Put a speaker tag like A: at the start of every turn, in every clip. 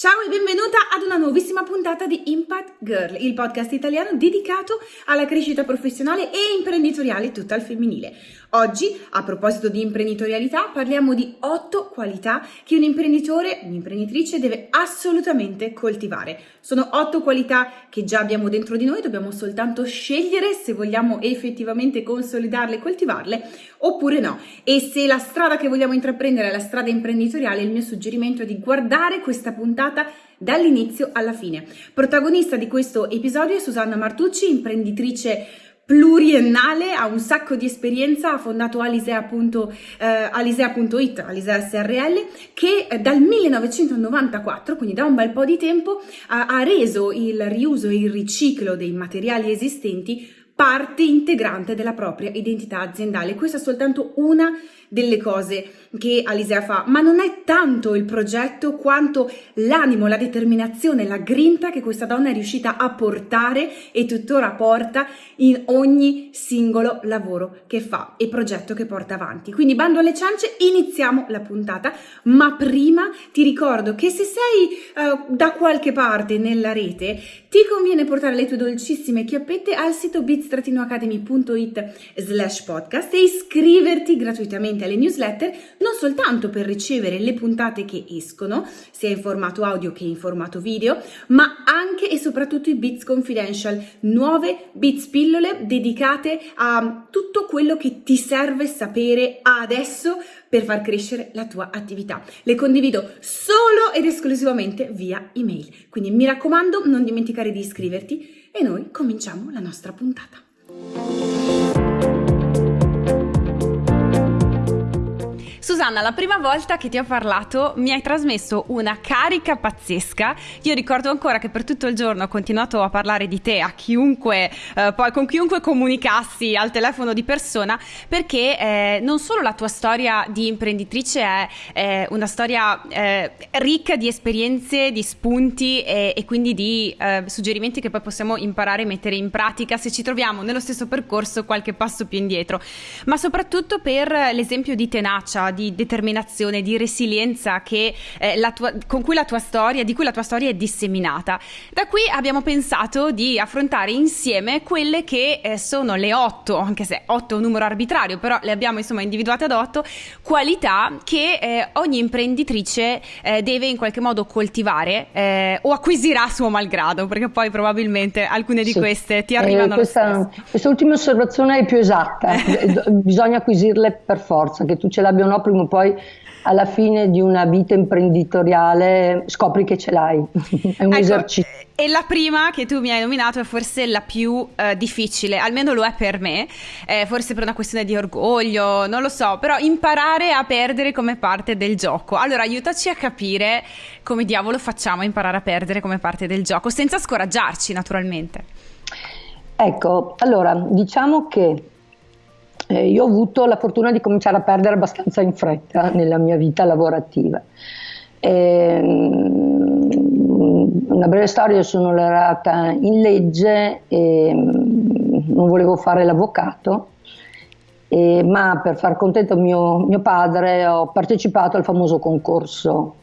A: Ciao e benvenuta ad una nuovissima puntata di Impact Girl, il podcast italiano dedicato alla crescita professionale e imprenditoriale tutta al femminile. Oggi, a proposito di imprenditorialità, parliamo di otto qualità che un imprenditore, un'imprenditrice deve assolutamente coltivare. Sono otto qualità che già abbiamo dentro di noi, dobbiamo soltanto scegliere se vogliamo effettivamente consolidarle e coltivarle oppure no. E se la strada che vogliamo intraprendere è la strada imprenditoriale, il mio suggerimento è di guardare questa puntata dall'inizio alla fine. Protagonista di questo episodio è Susanna Martucci, imprenditrice pluriennale, ha un sacco di esperienza, ha fondato alisea.it, eh, alisea.it, Alisea SRL, che eh, dal 1994, quindi da un bel po' di tempo, ha, ha reso il riuso e il riciclo dei materiali esistenti parte integrante della propria identità aziendale. Questa è soltanto una delle cose che Alisea fa, ma non è tanto il progetto quanto l'animo, la determinazione, la grinta che questa donna è riuscita a portare e tuttora porta in ogni singolo lavoro che fa e progetto che porta avanti. Quindi bando alle ciance, iniziamo la puntata, ma prima ti ricordo che se sei uh, da qualche parte nella rete, ti conviene portare le tue dolcissime chiappette al sito bit-academy.it slash podcast e iscriverti gratuitamente iscriviti alle newsletter non soltanto per ricevere le puntate che escono, sia in formato audio che in formato video, ma anche e soprattutto i Bits Confidential, nuove Bits pillole dedicate a tutto quello che ti serve sapere adesso per far crescere la tua attività. Le condivido solo ed esclusivamente via email. Quindi mi raccomando, non dimenticare di iscriverti e noi cominciamo la nostra puntata. Susanna, la prima volta che ti ho parlato mi hai trasmesso una carica pazzesca. Io ricordo ancora che per tutto il giorno ho continuato a parlare di te a chiunque, eh, poi con chiunque comunicassi al telefono di persona, perché eh, non solo la tua storia di imprenditrice è eh, una storia eh, ricca di esperienze, di spunti e, e quindi di eh, suggerimenti che poi possiamo imparare e mettere in pratica se ci troviamo nello stesso percorso qualche passo più indietro, ma soprattutto per l'esempio di tenacia di determinazione, di resilienza che, eh, tua, con cui la tua storia, di cui la tua storia è disseminata. Da qui abbiamo pensato di affrontare insieme quelle che eh, sono le otto, anche se otto è un numero arbitrario, però le abbiamo insomma individuate ad otto, qualità che eh, ogni imprenditrice eh, deve in qualche modo coltivare eh, o acquisirà a suo malgrado, perché poi probabilmente alcune di sì. queste ti arrivano.
B: Eh, questa, questa ultima osservazione è più esatta, bisogna acquisirle per forza, che tu ce l'abbia o no prima o poi alla fine di una vita imprenditoriale scopri che ce l'hai, è un ecco, esercizio.
A: E la prima che tu mi hai nominato è forse la più uh, difficile, almeno lo è per me, eh, forse per una questione di orgoglio, non lo so, però imparare a perdere come parte del gioco. Allora aiutaci a capire come diavolo facciamo a imparare a perdere come parte del gioco, senza scoraggiarci naturalmente.
B: Ecco, allora diciamo che eh, io ho avuto la fortuna di cominciare a perdere abbastanza in fretta nella mia vita lavorativa. E, mm, una breve storia, sono laureata in legge e mm, non volevo fare l'avvocato, e, ma per far contento mio, mio padre ho partecipato al famoso concorso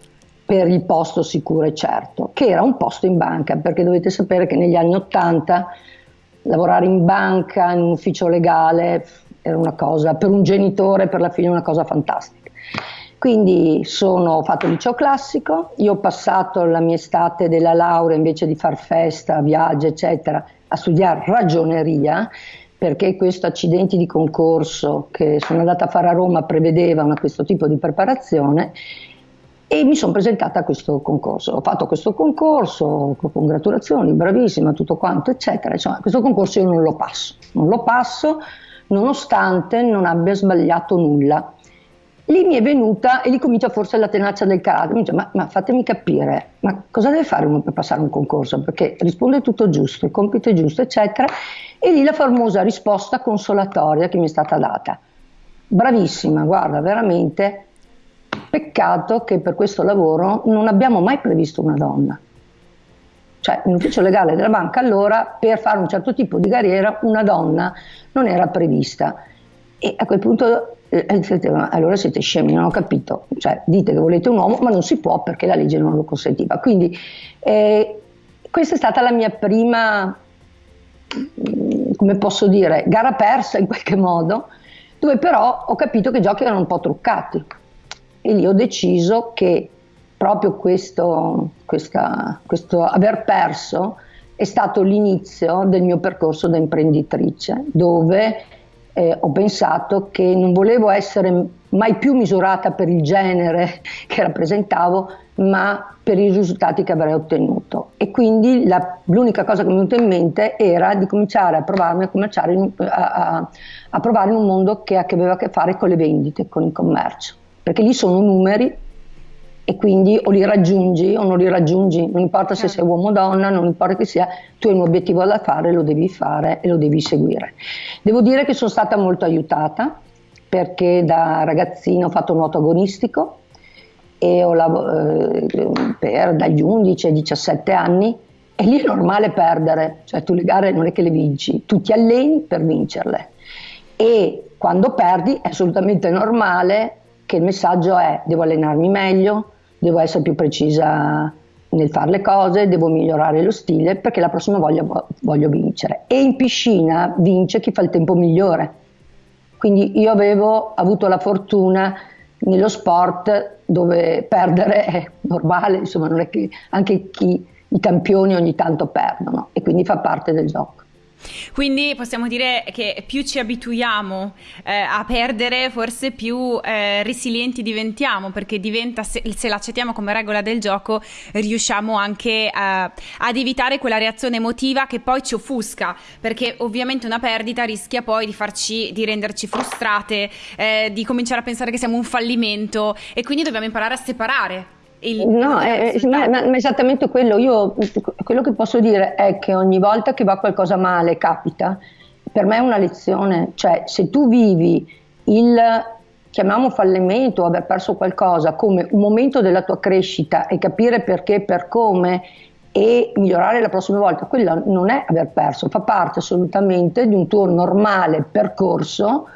B: per il posto sicuro e certo, che era un posto in banca, perché dovete sapere che negli anni Ottanta lavorare in banca, in un ufficio legale, era una cosa, per un genitore, per la figlia, una cosa fantastica. Quindi sono, ho fatto il liceo classico, io ho passato la mia estate della laurea invece di far festa, viaggi, eccetera, a studiare ragioneria, perché questo accidenti di concorso che sono andata a fare a Roma prevedeva una, questo tipo di preparazione e mi sono presentata a questo concorso. Ho fatto questo concorso, congratulazioni, bravissima, tutto quanto, eccetera. Insomma, questo concorso io non lo passo, non lo passo nonostante non abbia sbagliato nulla. Lì mi è venuta e lì comincia forse la tenacia del carattere, mi dice ma, ma, fatemi capire, ma cosa deve fare uno per passare un concorso? Perché risponde tutto giusto, il compito è giusto, eccetera, e lì la famosa risposta consolatoria che mi è stata data. Bravissima, guarda, veramente, peccato che per questo lavoro non abbiamo mai previsto una donna. Cioè, l'ufficio legale della banca allora, per fare un certo tipo di carriera, una donna non era prevista. E a quel punto eh, allora siete scemi, non ho capito, cioè dite che volete un uomo, ma non si può perché la legge non lo consentiva. Quindi eh, questa è stata la mia prima, mm, come posso dire, gara persa in qualche modo, dove però ho capito che i giochi erano un po' truccati e lì ho deciso che proprio questo, questa, questo aver perso è stato l'inizio del mio percorso da imprenditrice, dove eh, ho pensato che non volevo essere mai più misurata per il genere che rappresentavo, ma per i risultati che avrei ottenuto. E quindi la, l'unica cosa che mi è venuta in mente era di cominciare a provarmi a, cominciare in, a, a, a provare in un mondo che aveva a che fare con le vendite, con il commercio, perché lì sono numeri e quindi o li raggiungi o non li raggiungi, non importa se sei uomo o donna, non importa che sia, tu hai un obiettivo da fare, lo devi fare e lo devi seguire. Devo dire che sono stata molto aiutata perché da ragazzina ho fatto nuoto agonistico e ho lavorato eh, per dagli 11 ai 17 anni e lì è normale perdere, cioè tu le gare non è che le vinci, tu ti alleni per vincerle. E quando perdi è assolutamente normale che il messaggio è devo allenarmi meglio, devo essere più precisa nel fare le cose, devo migliorare lo stile perché la prossima volta voglio vincere. E in piscina vince chi fa il tempo migliore. Quindi io avevo avuto la fortuna nello sport dove perdere è normale, insomma non è che anche chi, i campioni ogni tanto perdono e quindi fa parte del gioco.
A: Quindi possiamo dire che più ci abituiamo eh, a perdere, forse più eh, resilienti diventiamo, perché diventa, se, se, l'accettiamo come regola del gioco, riusciamo anche a, ad evitare quella reazione emotiva che poi ci offusca, perché ovviamente una perdita rischia poi di farci, di renderci frustrate, eh, di cominciare a pensare che siamo un fallimento e quindi dobbiamo imparare a separare
B: il, no, è, ma, ma, esattamente quello. Io quello che posso dire è che ogni volta che va qualcosa male, capita, per me è una lezione. Cioè, se tu vivi il chiamiamo fallimento aver perso qualcosa come un momento della tua crescita e capire perché, per come e migliorare la prossima volta, quello non è aver perso, fa parte assolutamente di un tuo normale percorso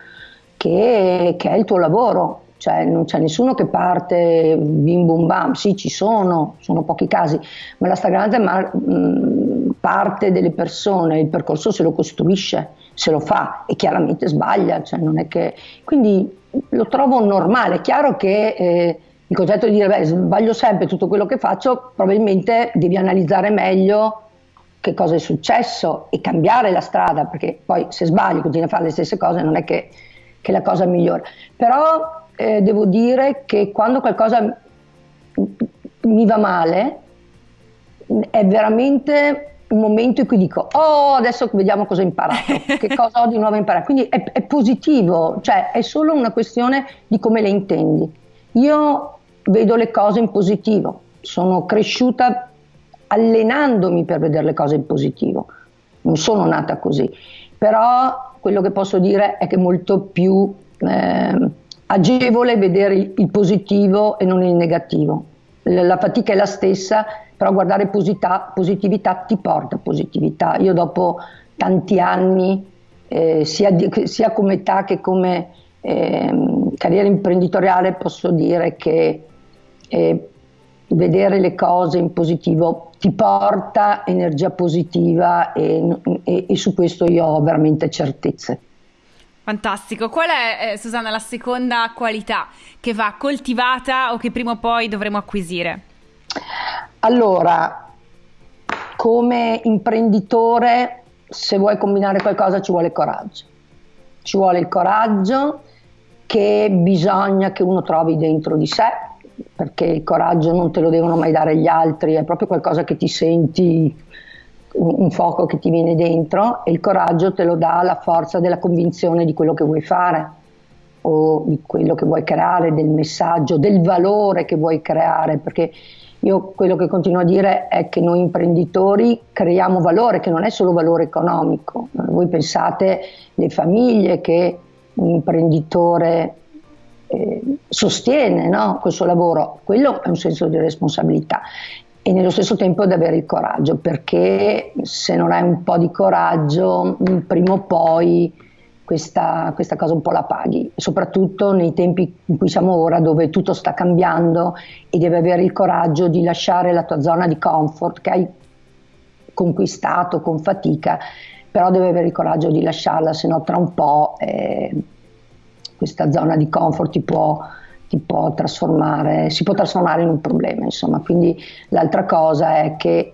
B: che, che è il tuo lavoro cioè non c'è nessuno che parte bim bum bam, sì ci sono, sono pochi casi, ma la stragrande ma, mh, parte delle persone il percorso se lo costruisce, se lo fa e chiaramente sbaglia, cioè che... quindi lo trovo normale, è chiaro che eh, il concetto di dire beh sbaglio sempre tutto quello che faccio, probabilmente devi analizzare meglio che cosa è successo e cambiare la strada, perché poi se sbagli continui a fare le stesse cose non è che, che la cosa migliora. Però eh, devo dire che quando qualcosa mi va male è veramente un momento in cui dico oh adesso vediamo cosa ho imparato, che cosa ho di nuovo imparato, quindi è, è positivo, cioè è solo una questione di come le intendi. Io vedo le cose in positivo, sono cresciuta allenandomi per vedere le cose in positivo, non sono nata così, però quello che posso dire è che molto più eh, agevole vedere il positivo e non il negativo. La fatica è la stessa, però guardare posita- positività ti porta positività. Io dopo tanti anni, eh, sia, di, sia, come età che come eh, carriera imprenditoriale, posso dire che eh, vedere le cose in positivo ti porta energia positiva e, e, e su questo io ho veramente certezze.
A: Fantastico. Qual è, eh, Susanna, la seconda qualità che va coltivata o che prima o poi dovremo acquisire?
B: Allora, come imprenditore, se vuoi combinare qualcosa ci vuole coraggio. Ci vuole il coraggio che bisogna che uno trovi dentro di sé, perché il coraggio non te lo devono mai dare gli altri, è proprio qualcosa che ti senti un fuoco che ti viene dentro e il coraggio te lo dà la forza della convinzione di quello che vuoi fare o di quello che vuoi creare, del messaggio, del valore che vuoi creare, perché io quello che continuo a dire è che noi imprenditori creiamo valore, che non è solo valore economico. Voi pensate le famiglie che un imprenditore eh, sostiene no? questo lavoro, quello è un senso di responsabilità e nello stesso tempo ad avere il coraggio, perché se non hai un po' di coraggio, mm, prima o poi questa, questa, cosa un po' la paghi, soprattutto nei tempi in cui siamo ora dove tutto sta cambiando e devi avere il coraggio di lasciare la tua zona di comfort che hai conquistato con fatica, però devi avere il coraggio di lasciarla, se no tra un po' eh, questa zona di comfort ti può, ti può trasformare, si può trasformare in un problema, insomma. Quindi l'altra cosa è che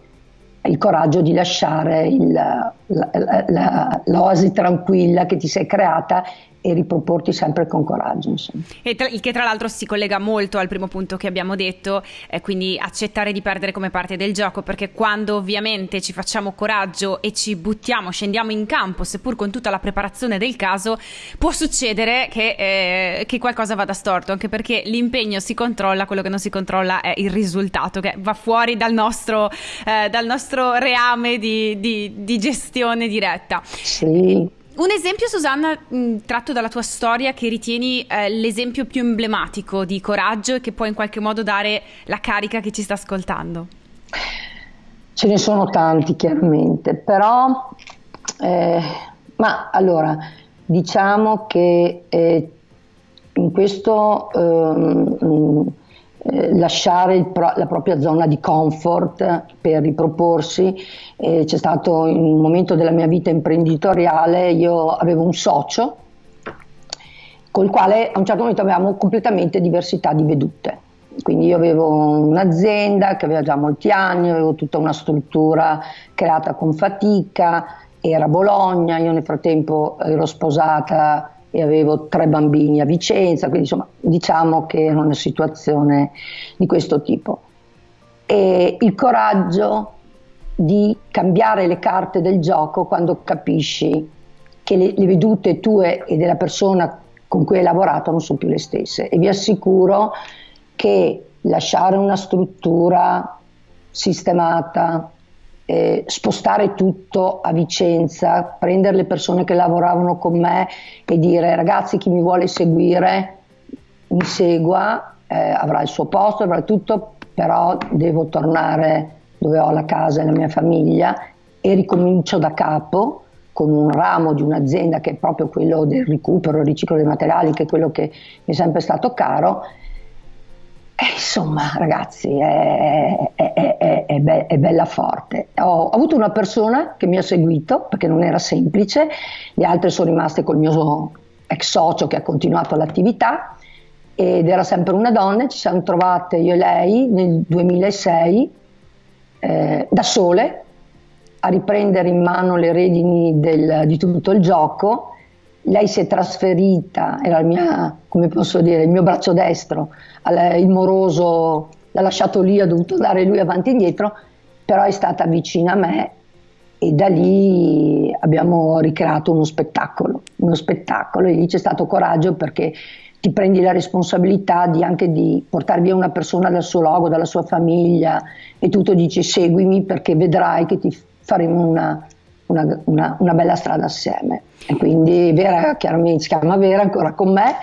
B: il coraggio di lasciare il, la, la, la, l'oasi tranquilla che ti sei creata e riproporti sempre con coraggio.
A: E tra, il che tra l'altro si collega molto al primo punto che abbiamo detto, eh, quindi accettare di perdere come parte del gioco, perché quando ovviamente ci facciamo coraggio e ci buttiamo, scendiamo in campo, seppur con tutta la preparazione del caso, può succedere che, eh, che qualcosa vada storto, anche perché l'impegno si controlla, quello che non si controlla è il risultato, che va fuori dal nostro, eh, dal nostro reame di, di, di gestione diretta.
B: Sì.
A: Un esempio, Susanna, mh, tratto dalla tua storia, che ritieni eh, l'esempio più emblematico di coraggio e che può in qualche modo dare la carica che ci sta ascoltando?
B: Ce ne sono tanti, chiaramente, però, eh, ma allora, diciamo che eh, in questo ehm, eh, lasciare pro- la propria zona di comfort per riproporsi. Eh, c'è stato un momento della mia vita imprenditoriale, io avevo un socio col quale a un certo momento avevamo completamente diversità di vedute. Quindi io avevo un'azienda che aveva già molti anni, avevo tutta una struttura creata con fatica, era Bologna, io nel frattempo ero sposata e avevo tre bambini a Vicenza, quindi insomma diciamo che era una situazione di questo tipo. E il coraggio di cambiare le carte del gioco quando capisci che le, le vedute tue e della persona con cui hai lavorato non sono più le stesse e vi assicuro che lasciare una struttura sistemata, eh, spostare tutto a Vicenza, prendere le persone che lavoravano con me e dire ragazzi chi mi vuole seguire mi segua, eh, avrà il suo posto, avrà tutto, però devo tornare dove ho la casa e la mia famiglia e ricomincio da capo con un ramo di un'azienda che è proprio quello del recupero, il riciclo dei materiali, che è quello che mi è sempre stato caro. Eh, insomma, ragazzi, è, è, è, be- è bella forte. Ho, avuto una persona che mi ha seguito perché non era semplice, le altre sono rimaste col mio ex socio che ha continuato l'attività ed era sempre una donna. Ci siamo trovate io e lei nel 2006 eh, da sole a riprendere in mano le redini del, di tutto il gioco lei si è trasferita, era il, mia, dire, il mio braccio destro, il moroso l'ha lasciato lì, ha dovuto andare lui avanti e indietro, però è stata vicina a me e da lì abbiamo ricreato uno spettacolo, uno spettacolo e lì c'è stato coraggio perché ti prendi la responsabilità di anche di portare via una persona dal suo logo, dalla sua famiglia e tutto dici seguimi perché vedrai che ti faremo una, una, una, una bella strada assieme. E quindi Vera chiaramente si chiama Vera ancora con me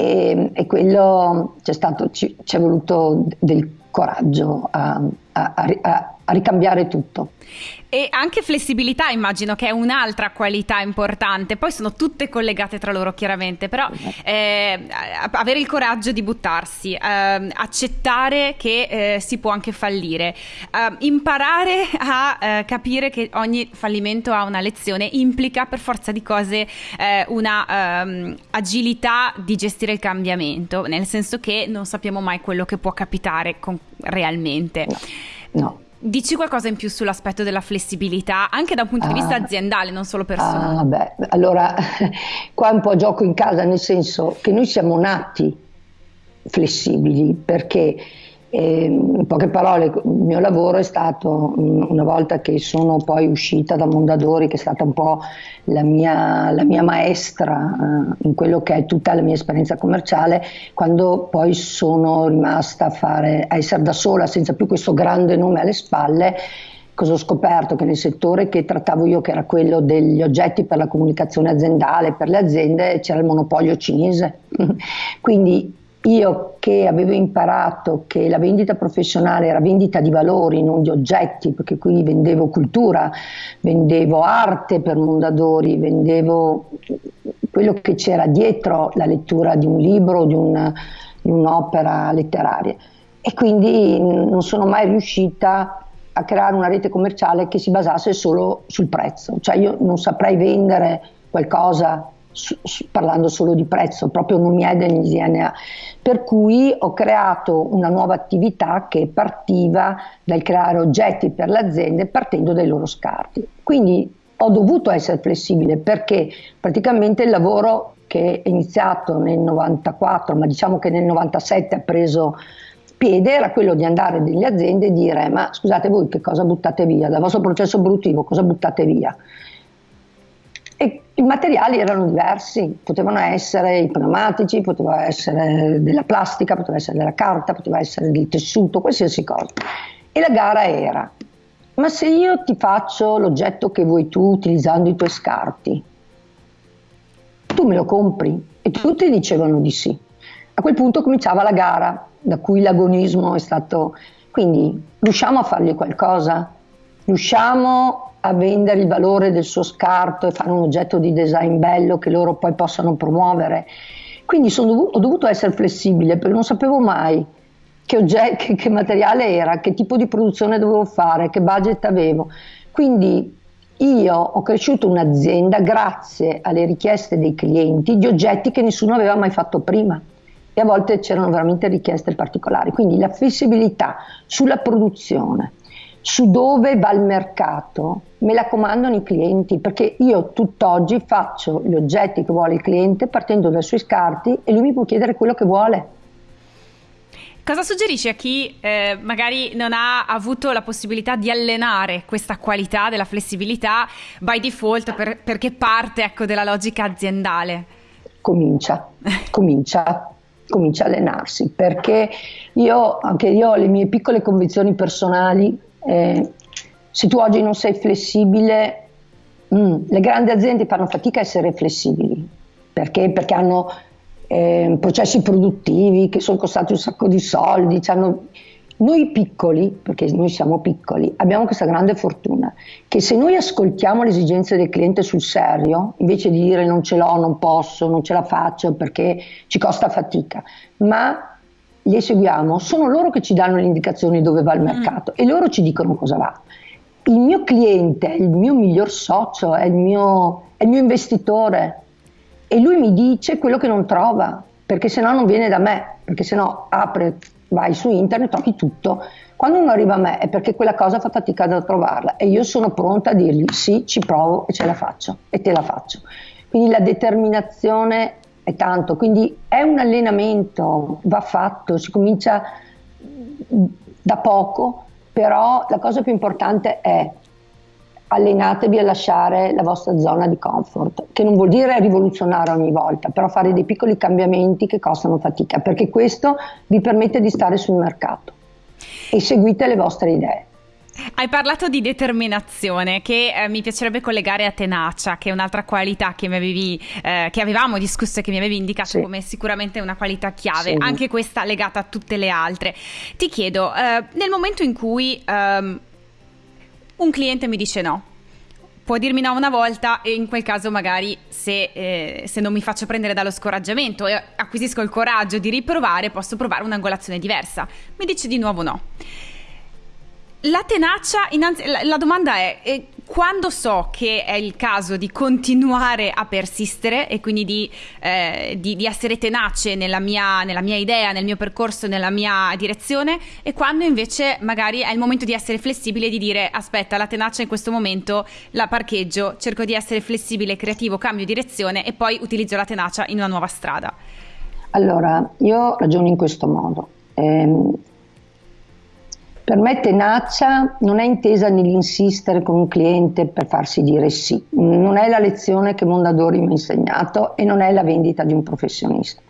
B: e, e quello c'è stato, ci, ci è voluto del coraggio a, a, a, a ricambiare tutto.
A: E anche flessibilità immagino che è un'altra qualità importante, poi sono tutte collegate tra loro chiaramente, però eh, avere il coraggio di buttarsi, eh, accettare che eh, si può anche fallire, eh, imparare a eh, capire che ogni fallimento ha una lezione implica per forza di cose eh, una um, agilità di gestire il cambiamento, nel senso che non sappiamo mai quello che può capitare con, realmente.
B: No. no.
A: Dici qualcosa in più sull'aspetto della flessibilità, anche da un punto di vista ah, aziendale, non solo personale?
B: Ah, beh, allora qua è un po' gioco in casa, nel senso che noi siamo nati flessibili perché e, in poche parole, il mio lavoro è stato, una volta che sono poi uscita da Mondadori, che è stata un po' la mia, la mia maestra eh, in quello che è tutta la mia esperienza commerciale, quando poi sono rimasta a, fare, a essere da sola, senza più questo grande nome alle spalle, cosa ho scoperto? Che nel settore che trattavo io, che era quello degli oggetti per la comunicazione aziendale, per le aziende, c'era il monopolio cinese. Quindi io che avevo imparato che la vendita professionale era vendita di valori, non di oggetti, perché qui vendevo cultura, vendevo arte per Mondadori, vendevo quello che c'era dietro la lettura di un libro di, un, di un'opera letteraria. E quindi non sono mai riuscita a creare una rete commerciale che si basasse solo sul prezzo. Cioè io non saprei vendere qualcosa parlando solo di prezzo, proprio non mi è del DNA. Per cui ho creato una nuova attività che partiva dal creare oggetti per le aziende partendo dai loro scarti. Quindi ho dovuto essere flessibile perché praticamente il lavoro che è iniziato nel 94, ma diciamo che nel 97 ha preso piede era quello di andare nelle aziende e dire ma scusate voi che cosa buttate via, dal vostro processo produttivo cosa buttate via? E i materiali erano diversi, potevano essere i pneumatici, poteva essere della plastica, poteva essere della carta, poteva essere del tessuto, qualsiasi cosa. E la gara era, ma se io ti faccio l'oggetto che vuoi tu utilizzando i tuoi scarti, tu me lo compri? E tutti dicevano di sì. A quel punto cominciava la gara, da cui l'agonismo è stato... Quindi riusciamo a fargli qualcosa? Riusciamo a vendere il valore del suo scarto e fare un oggetto di design bello che loro poi possano promuovere. Quindi dovuto, ho dovuto essere flessibile perché non sapevo mai che, ogget- che, che materiale era, che tipo di produzione dovevo fare, che budget avevo. Quindi io ho cresciuto un'azienda grazie alle richieste dei clienti di oggetti che nessuno aveva mai fatto prima e a volte c'erano veramente richieste particolari. Quindi la flessibilità sulla produzione, su dove va il mercato, me la comandano i clienti perché io tutt'oggi faccio gli oggetti che vuole il cliente partendo dai suoi scarti e lui mi può chiedere quello che vuole.
A: Cosa suggerisci a chi eh, magari non ha avuto la possibilità di allenare questa qualità della flessibilità by default per, perché parte ecco, della logica aziendale?
B: Comincia, comincia comincia a allenarsi perché io, anche io ho le mie piccole convinzioni personali eh, se tu oggi non sei flessibile, mm, le grandi aziende fanno fatica a essere flessibili perché? Perché hanno eh, processi produttivi che sono costati un sacco di soldi, noi piccoli, perché noi siamo piccoli, abbiamo questa grande fortuna che se noi ascoltiamo le esigenze del cliente sul serio, invece di dire non ce l'ho, non posso, non ce la faccio perché ci costa fatica, ma li eseguiamo, sono loro che ci danno le indicazioni dove va il mm. mercato e loro ci dicono cosa va. Il mio cliente è il mio miglior socio, è il mio, è il mio investitore e lui mi dice quello che non trova, perché se no non viene da me, perché se no apre vai su internet, trovi tutto. Quando uno arriva a me è perché quella cosa fa fatica da trovarla e io sono pronta a dirgli sì, ci provo e ce la faccio e te la faccio. Quindi la determinazione è tanto, quindi è un allenamento, va fatto, si comincia da poco, però la cosa più importante è allenatevi a lasciare la vostra zona di comfort, che non vuol dire rivoluzionare ogni volta, però fare dei piccoli cambiamenti che costano fatica, perché questo vi permette di stare sul mercato e seguite le vostre idee.
A: Hai parlato di determinazione che eh, mi piacerebbe collegare a tenacia, che è un'altra qualità che, avevi, eh, che avevamo discusso e che mi avevi indicato sì. come sicuramente una qualità chiave, sì. anche questa legata a tutte le altre. Ti chiedo, eh, nel momento in cui ehm, un cliente mi dice no, può dirmi no una volta e in quel caso magari se, eh, se, non mi faccio prendere dallo scoraggiamento e acquisisco il coraggio di riprovare posso provare un'angolazione diversa. Mi dice di nuovo no. La tenacia, innanzi, la, la domanda è, è, quando so che è il caso di continuare a persistere e quindi di, eh, di, di essere tenace nella mia, nella mia, idea, nel mio percorso, nella mia direzione e quando invece magari è il momento di essere flessibile e di dire aspetta la tenacia in questo momento la parcheggio, cerco di essere flessibile, creativo, cambio direzione e poi utilizzo la tenacia in una nuova strada.
B: Allora, io ragiono in questo modo. Eh, per me tenacia non è intesa nell'insistere con un cliente per farsi dire sì, non è la lezione che Mondadori mi ha insegnato e non è la vendita di un professionista.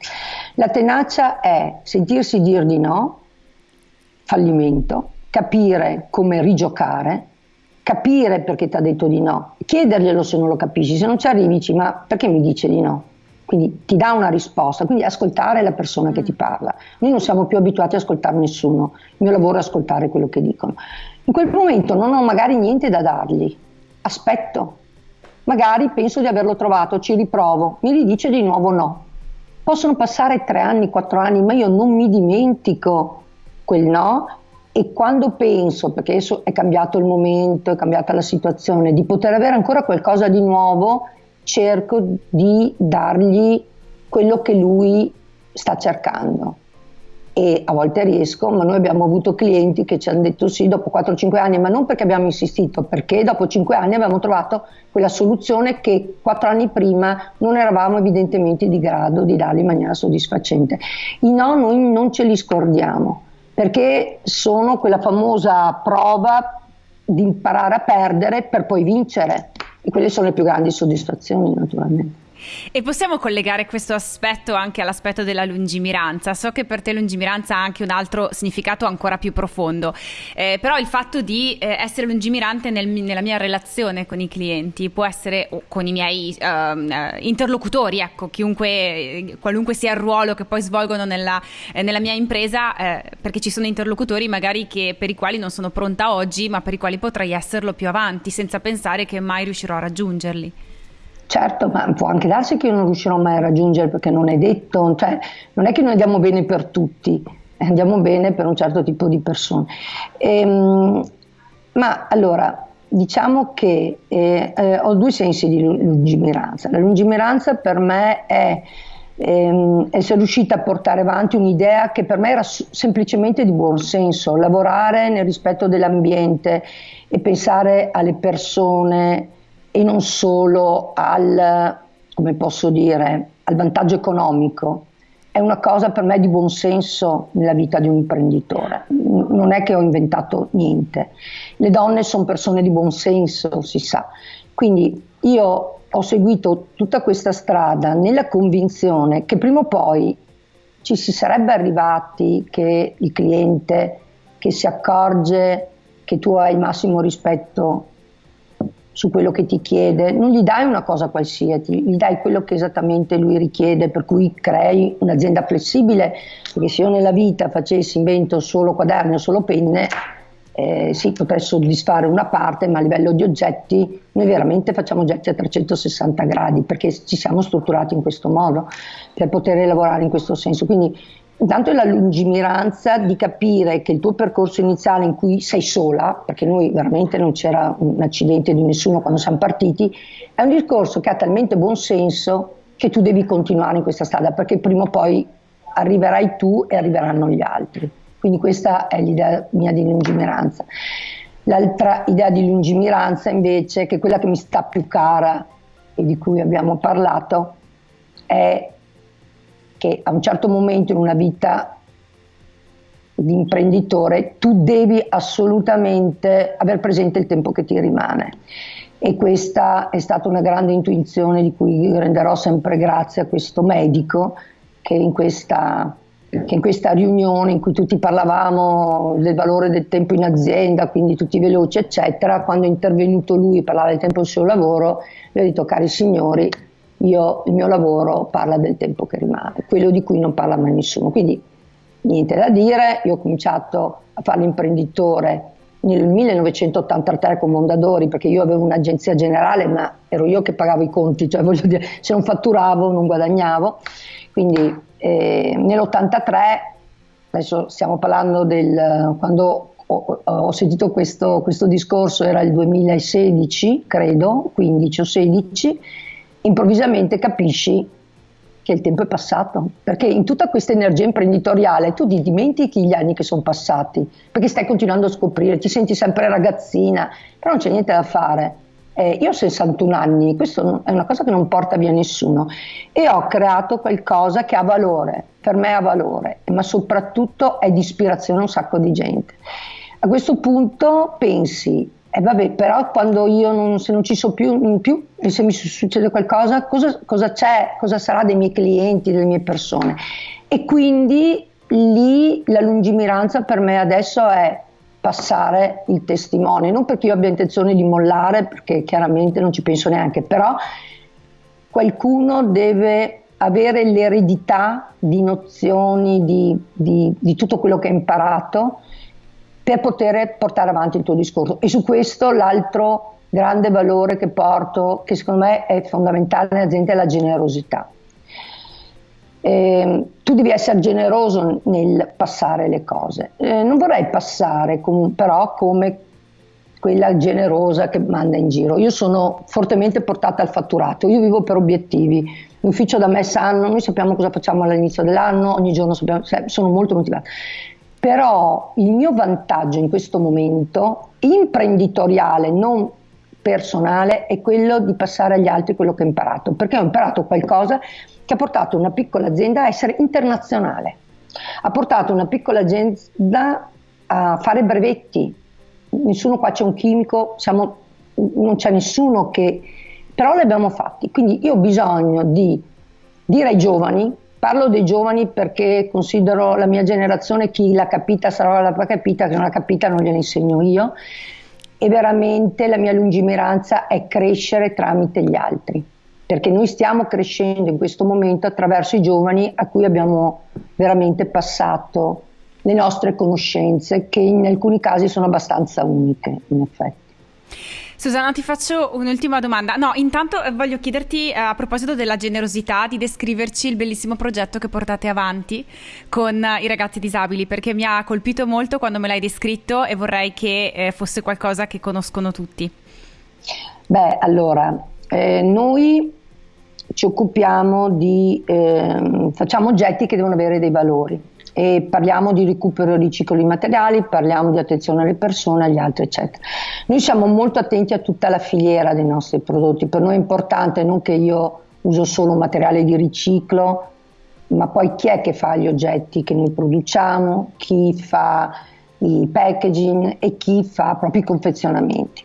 B: La tenacia è sentirsi dire di no, fallimento, capire come rigiocare, capire perché ti ha detto di no, chiederglielo se non lo capisci, se non ci arrivi dici ma perché mi dice di no? Quindi ti dà una risposta, quindi ascoltare la persona che ti parla. Noi non siamo più abituati ad ascoltare nessuno, il mio lavoro è ascoltare quello che dicono. In quel momento non ho magari niente da dargli, aspetto, magari penso di averlo trovato, ci riprovo, mi ridice di nuovo no. Possono passare tre anni, quattro anni, ma io non mi dimentico quel no e quando penso, perché adesso è cambiato il momento, è cambiata la situazione, di poter avere ancora qualcosa di nuovo, cerco di dargli quello che lui sta cercando e a volte riesco, ma noi abbiamo avuto clienti che ci hanno detto sì dopo 4-5 anni, ma non perché abbiamo insistito, perché dopo 5 anni abbiamo trovato quella soluzione che 4 anni prima non eravamo evidentemente di grado di darli in maniera soddisfacente. I no noi non ce li scordiamo, perché sono quella famosa prova di imparare a perdere per poi vincere e quelle sono le più grandi soddisfazioni naturalmente.
A: E possiamo collegare questo aspetto anche all'aspetto della lungimiranza. So che per te lungimiranza ha anche un altro significato ancora più profondo, eh, però il fatto di eh, essere lungimirante nel, nella mia relazione con i clienti può essere con i miei uh, interlocutori, ecco, chiunque, qualunque sia il ruolo che poi svolgono nella, eh, nella mia impresa, eh, perché ci sono interlocutori magari che, per i quali non sono pronta oggi, ma per i quali potrei esserlo più avanti, senza pensare che mai riuscirò a raggiungerli.
B: Certo, ma può anche darsi che io non riuscirò mai a raggiungere perché non è detto, cioè non è che noi andiamo bene per tutti, andiamo bene per un certo tipo di persone. Ehm, ma allora, diciamo che eh, eh, ho due sensi di lungimiranza. La lungimiranza per me è ehm, essere riuscita a portare avanti un'idea che per me era semplicemente di buon senso, lavorare nel rispetto dell'ambiente e pensare alle persone e non solo al, come posso dire, al vantaggio economico. È una cosa per me di buon senso nella vita di un imprenditore. Non è che ho inventato niente. Le donne sono persone di buon senso, si sa. Quindi io ho seguito tutta questa strada nella convinzione che prima o poi ci si sarebbe arrivati che il cliente che si accorge che tu hai il massimo rispetto su quello che ti chiede, non gli dai una cosa qualsiasi, gli dai quello che esattamente lui richiede, per cui crei un'azienda flessibile, perché se io nella vita facessi, invento solo quaderni o solo penne, eh, sì, potrei soddisfare una parte, ma a livello di oggetti noi veramente facciamo oggetti a 360 gradi perché ci siamo strutturati in questo modo per poter lavorare in questo senso. Quindi Intanto è la lungimiranza di capire che il tuo percorso iniziale in cui sei sola, perché noi veramente non c'era un accidente di nessuno quando siamo partiti, è un discorso che ha talmente buon senso che tu devi continuare in questa strada, perché prima o poi arriverai tu e arriveranno gli altri. Quindi questa è l'idea mia di lungimiranza. L'altra idea di lungimiranza invece, che è quella che mi sta più cara e di cui abbiamo parlato, è che a un certo momento in una vita di imprenditore tu devi assolutamente aver presente il tempo che ti rimane. E questa è stata una grande intuizione di cui renderò sempre grazie a questo medico che in questa, che in questa riunione in cui tutti parlavamo del valore del tempo in azienda, quindi tutti veloci eccetera, quando è intervenuto lui e parlava del tempo del suo lavoro, gli ho detto cari signori io, il mio lavoro parla del tempo che rimane, quello di cui non parla mai nessuno. Quindi niente da dire, io ho cominciato a fare l'imprenditore nel 1983 con Mondadori perché io avevo un'agenzia generale ma ero io che pagavo i conti, cioè voglio dire se non fatturavo non guadagnavo, quindi eh, nell'83, adesso stiamo parlando del quando ho, ho sentito questo, questo discorso era il 2016 credo, 15 o 16 improvvisamente capisci che il tempo è passato, perché in tutta questa energia imprenditoriale tu ti dimentichi gli anni che sono passati, perché stai continuando a scoprire, ti senti sempre ragazzina, però non c'è niente da fare. Eh, io ho 61 anni, questo è una cosa che non porta via nessuno e ho creato qualcosa che ha valore, per me ha valore, ma soprattutto è di ispirazione a un sacco di gente. A questo punto pensi, e vabbè, però quando io non, se non ci so più, più se mi succede qualcosa, cosa, cosa c'è, cosa sarà dei miei clienti, delle mie persone? E quindi lì la lungimiranza per me adesso è passare il testimone, non perché io abbia intenzione di mollare, perché chiaramente non ci penso neanche, però qualcuno deve avere l'eredità di nozioni, di, di, di tutto quello che ha imparato per poter portare avanti il tuo discorso. E su questo l'altro grande valore che porto, che secondo me è fondamentale nell'azienda, è la generosità. Eh, tu devi essere generoso nel passare le cose. Eh, non vorrei passare com- però come quella generosa che manda in giro. Io sono fortemente portata al fatturato, io vivo per obiettivi. L'ufficio da me sanno, noi sappiamo cosa facciamo all'inizio dell'anno, ogni giorno sappiamo, sono molto motivata. Però il mio vantaggio in questo momento, imprenditoriale, non personale, è quello di passare agli altri quello che ho imparato, perché ho imparato qualcosa che ha portato una piccola azienda a essere internazionale, ha portato una piccola azienda a fare brevetti, nessuno qua c'è un chimico, siamo, non c'è nessuno che... però li abbiamo fatti, quindi io ho bisogno di dire ai giovani, parlo dei giovani perché considero la mia generazione chi l'ha capita sarà la capita, che non l'ha capita non gliela insegno io, e veramente la mia lungimiranza è crescere tramite gli altri perché noi stiamo crescendo in questo momento attraverso i giovani a cui abbiamo veramente passato le nostre conoscenze, che in alcuni casi sono abbastanza uniche, in effetti.
A: Susana, ti faccio un'ultima domanda. No, intanto eh, voglio chiederti eh, a proposito della generosità di descriverci il bellissimo progetto che portate avanti con i ragazzi disabili, perché mi ha colpito molto quando me l'hai descritto e vorrei che eh, fosse qualcosa che conoscono tutti.
B: Beh, allora, eh, noi ci occupiamo di, eh, facciamo oggetti che devono avere dei valori e parliamo di recupero e riciclo di materiali, parliamo di attenzione alle persone, agli altri, eccetera. Noi siamo molto attenti a tutta la filiera dei nostri prodotti, per noi è importante non che io uso solo materiale di riciclo, ma poi chi è che fa gli oggetti che noi produciamo, chi fa i packaging e chi fa proprio i confezionamenti.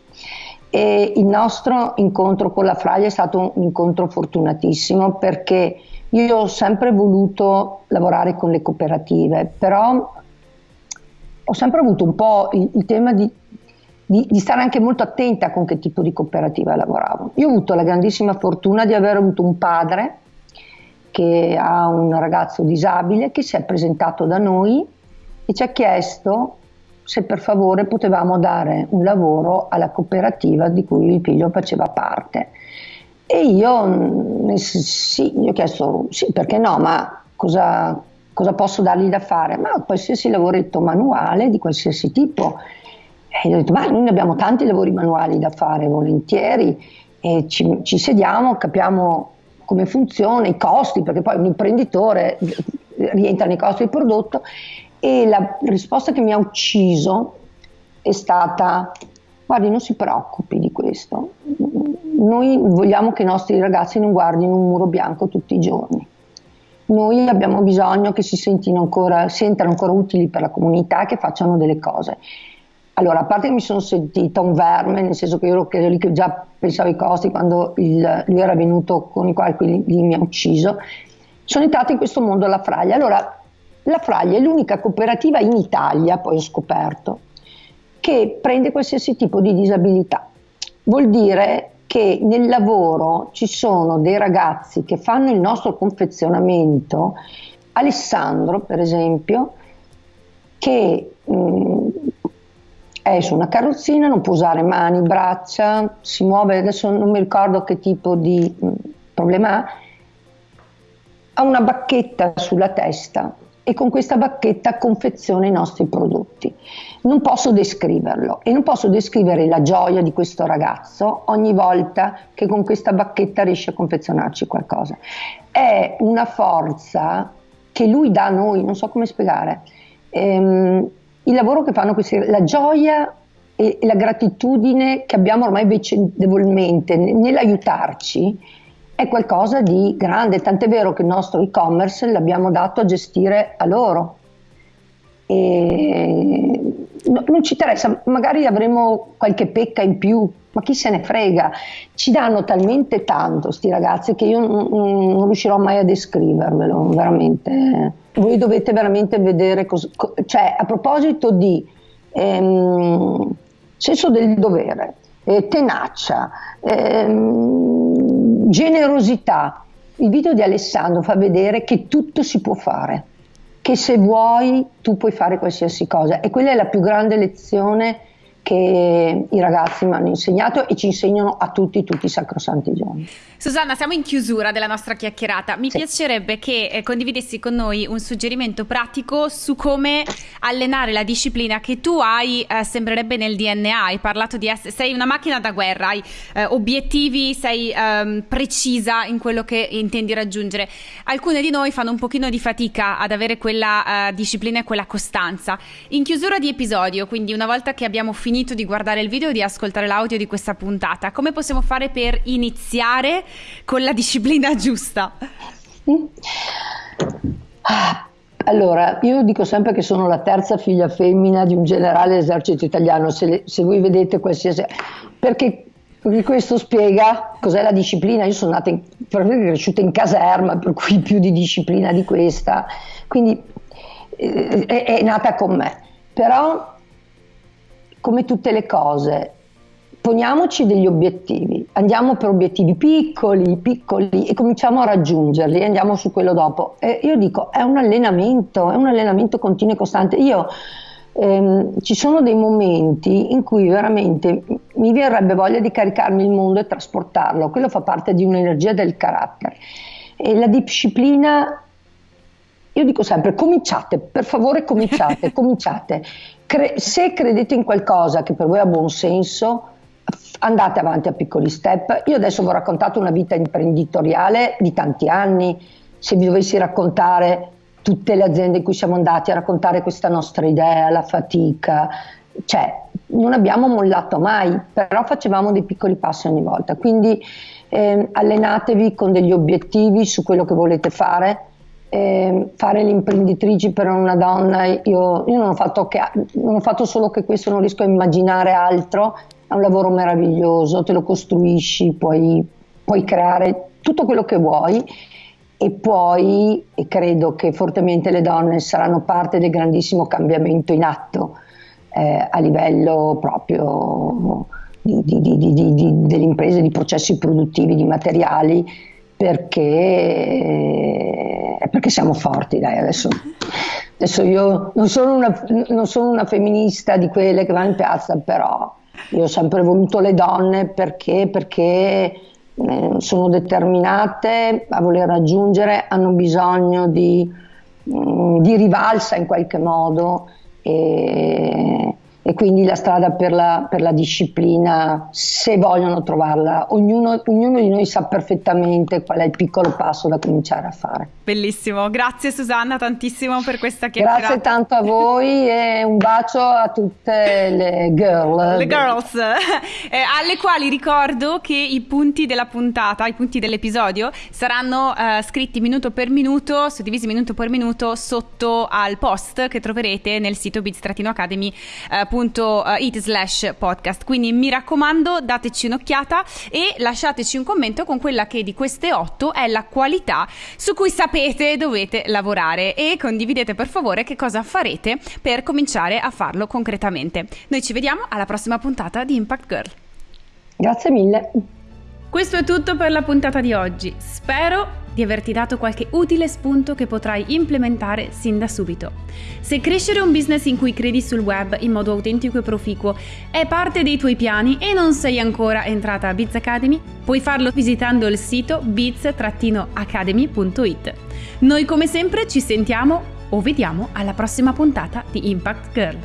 B: E il nostro incontro con la Fraglia è stato un incontro fortunatissimo perché io ho sempre voluto lavorare con le cooperative, però ho sempre avuto un po' il, il tema di, di, di, stare anche molto attenta con che tipo di cooperativa lavoravo. Io ho avuto la grandissima fortuna di aver avuto un padre che ha un ragazzo disabile che si è presentato da noi e ci ha chiesto se per favore potevamo dare un lavoro alla cooperativa di cui il figlio faceva parte. E io mm, sì, gli ho chiesto sì, perché no, ma cosa, cosa posso dargli da fare? Ma qualsiasi lavoretto manuale di qualsiasi tipo. E gli ho detto, ma noi abbiamo tanti lavori manuali da fare, volentieri, e ci, ci sediamo, capiamo come funziona, i costi, perché poi un imprenditore rientra nei costi del prodotto e la risposta che mi ha ucciso è stata, guardi non si preoccupi di questo, noi vogliamo che i nostri ragazzi non guardino un muro bianco tutti i giorni. Noi abbiamo bisogno che si sentino ancora, sentano ancora utili per la comunità, che facciano delle cose. Allora, a parte che mi sono sentita un verme, nel senso che io ero lì che già pensavo ai costi quando il, lui era venuto con i quali lì, mi ha ucciso, sono entrata in questo mondo alla fraglia. Allora, la Fraglia è l'unica cooperativa in Italia, poi ho scoperto, che prende qualsiasi tipo di disabilità. Vuol dire che nel lavoro ci sono dei ragazzi che fanno il nostro confezionamento, Alessandro per esempio, che mh, mm, è su una carrozzina, non può usare mani, braccia, si muove, adesso non mi ricordo che tipo di mm, problema ha, ha una bacchetta sulla testa e con questa bacchetta confeziona i nostri prodotti. Non posso descriverlo e non posso descrivere la gioia di questo ragazzo ogni volta che con questa bacchetta riesce a confezionarci qualcosa. È una forza che lui dà a noi, non so come spiegare. Ehm, il lavoro che fanno questi, la gioia e la gratitudine che abbiamo ormai vicendevolmente nell'aiutarci è qualcosa di grande, tant'è vero che il nostro e-commerce l'abbiamo dato a gestire a loro. E non ci interessa, magari avremo qualche pecca in più, ma chi se ne frega? Ci danno talmente tanto sti ragazzi che io non, riuscirò mai a descrivervelo, veramente. Voi dovete veramente vedere cosa... Cioè, a proposito di ehm, senso del dovere, eh, tenacia, ehm, generosità. Il video di Alessandro fa vedere che tutto si può fare, che se vuoi tu puoi fare qualsiasi cosa e quella è la più grande lezione che i ragazzi mi hanno insegnato e ci insegnano a tutti, tutti i sacrosanti giorni.
A: Susanna, siamo in chiusura della nostra chiacchierata. Mi sì. piacerebbe che eh, condividessi con noi un suggerimento pratico su come allenare la disciplina che tu hai, eh, sembrerebbe nel DNA. Hai parlato di essere, sei una macchina da guerra, hai eh, obiettivi, sei ehm, precisa in quello che intendi raggiungere. Alcune di noi fanno un pochino di fatica ad avere quella eh, disciplina e quella costanza. In chiusura di episodio, quindi una volta che abbiamo finito di guardare il video e di ascoltare l'audio di questa puntata, come possiamo fare per iniziare? con la disciplina giusta?
B: Allora, io dico sempre che sono la terza figlia femmina di un generale dell'esercito italiano, se, le, se voi vedete qualsiasi... Perché, perché, questo spiega cos'è la disciplina. Io sono nata in, cresciuta in caserma, per cui più di disciplina di questa, quindi eh, è, è nata con me. Però, come tutte le cose, poniamoci degli obiettivi, andiamo per obiettivi piccoli, piccoli e cominciamo a raggiungerli, andiamo su quello dopo. E io dico, è un allenamento, è un allenamento continuo e costante. Io ehm, ci sono dei momenti in cui veramente mi verrebbe voglia di caricarmi il mondo e trasportarlo, quello fa parte di un'energia del carattere. E la disciplina io dico sempre cominciate, per favore cominciate, cominciate. Cre- se credete in qualcosa che per voi ha buon senso, andate avanti a piccoli step. Io adesso vi ho raccontato una vita imprenditoriale di tanti anni, se vi dovessi raccontare tutte le aziende in cui siamo andati a raccontare questa nostra idea, la fatica, cioè non abbiamo mollato mai, però facevamo dei piccoli passi ogni volta. Quindi eh, allenatevi con degli obiettivi su quello che volete fare. Eh, fare l'imprenditrice per una donna, io, io non, ho fatto che, non ho fatto solo che questo, non riesco a immaginare altro è un lavoro meraviglioso, te lo costruisci, puoi, puoi creare tutto quello che vuoi e poi e credo che fortemente le donne saranno parte del grandissimo cambiamento in atto eh, a livello proprio di, di, di, delle imprese, di processi produttivi, di materiali, perché, perché siamo forti. Dai, adesso, adesso io non sono, una, non sono una femminista di quelle che vanno in piazza, però io ho sempre voluto le donne perché, perché eh, sono determinate a voler raggiungere, hanno bisogno di, mm, di rivalsa in qualche modo e, e quindi la strada per la, per la, disciplina, se vogliono trovarla, ognuno, ognuno, di noi sa perfettamente qual è il piccolo passo da cominciare a fare.
A: Bellissimo, grazie Susanna tantissimo per questa chiacchierata.
B: Grazie tanto a voi e un bacio a tutte le girl.
A: Le girls, eh, alle quali ricordo che i punti della puntata, i punti dell'episodio saranno eh, scritti minuto per minuto, suddivisi minuto per minuto sotto al post che troverete nel sito Academy. Eh, it slash podcast. Quindi mi raccomando, dateci un'occhiata e lasciateci un commento con quella che di queste otto è la qualità su cui sapete dovete lavorare e condividete per favore che cosa farete per cominciare a farlo concretamente. Noi ci vediamo alla prossima puntata di Impact Girl.
B: Grazie mille.
A: Questo è tutto per la puntata di oggi. Spero di averti dato qualche utile spunto che potrai implementare sin da subito. Se crescere un business in cui credi sul web in modo autentico e proficuo è parte dei tuoi piani e non sei ancora entrata a Biz Academy, puoi farlo visitando il sito biz-academy.it. Noi come sempre ci sentiamo o vediamo alla prossima puntata di Impact Girl.